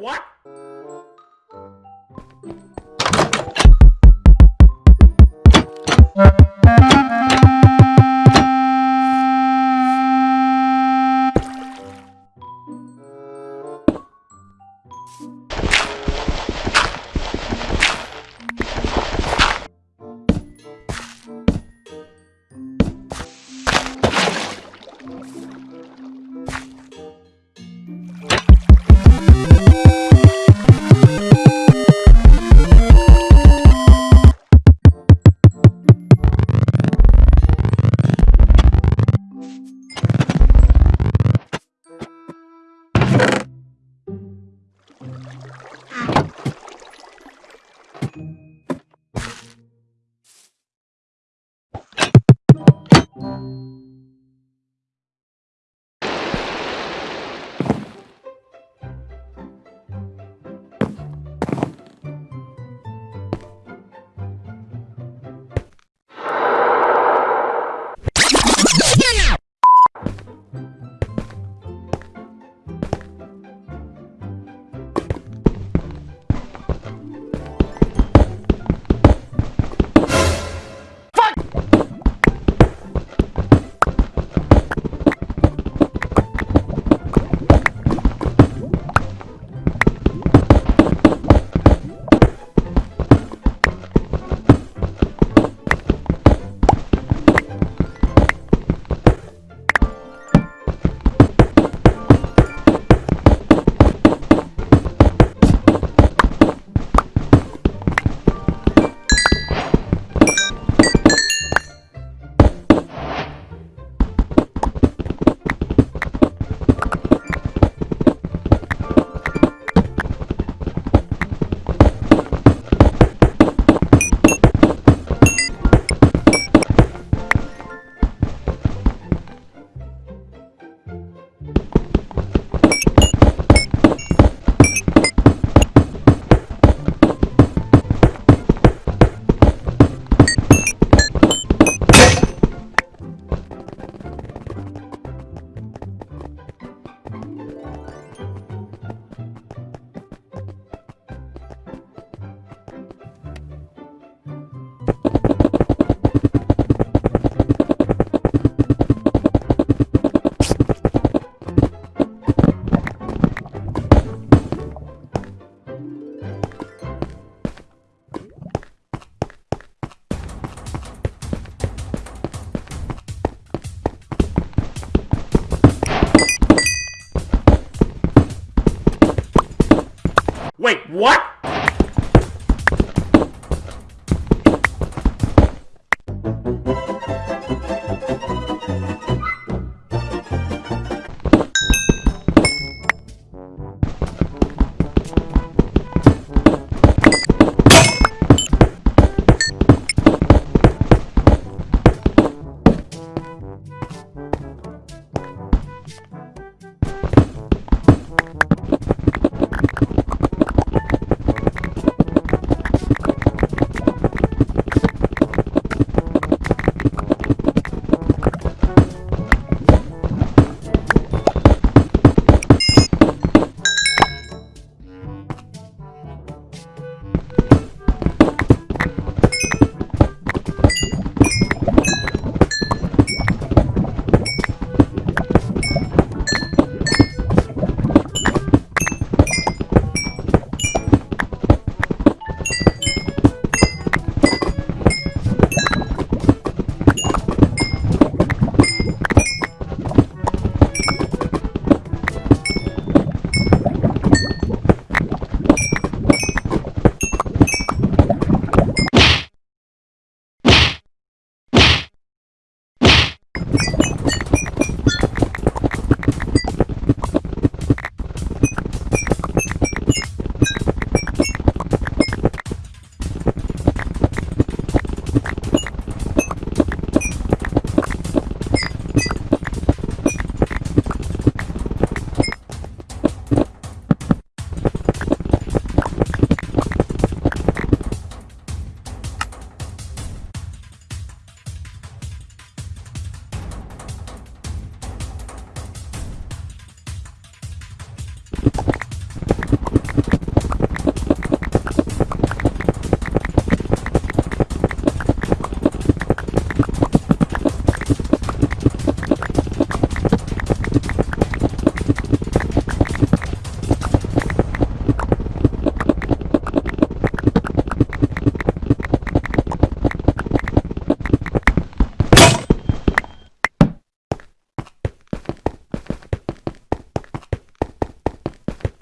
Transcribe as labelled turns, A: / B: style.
A: What? Wait, what?